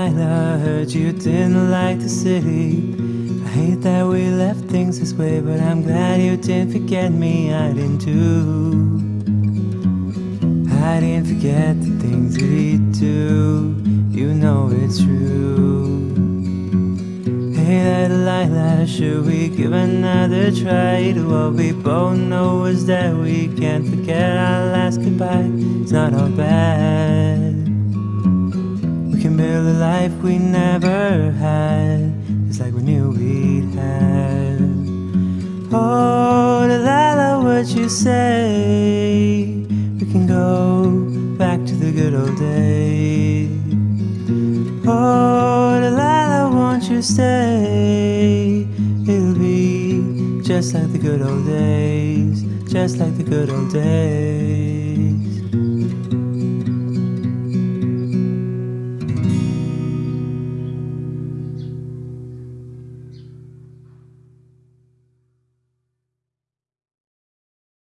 Delilah, I heard you didn't like the city. I hate that we left things this way, but I'm glad you didn't forget me. I didn't do. I didn't forget the things we do. You know it's true. Hey, that Delilah, should we give another try to what we both know is that we can't forget our last goodbye? It's not all bad. Life we never had, It's like we knew we'd have. Oh, Delilah, what you say? We can go back to the good old days. Oh, Delilah, won't you stay? It'll be just like the good old days, just like the good old days.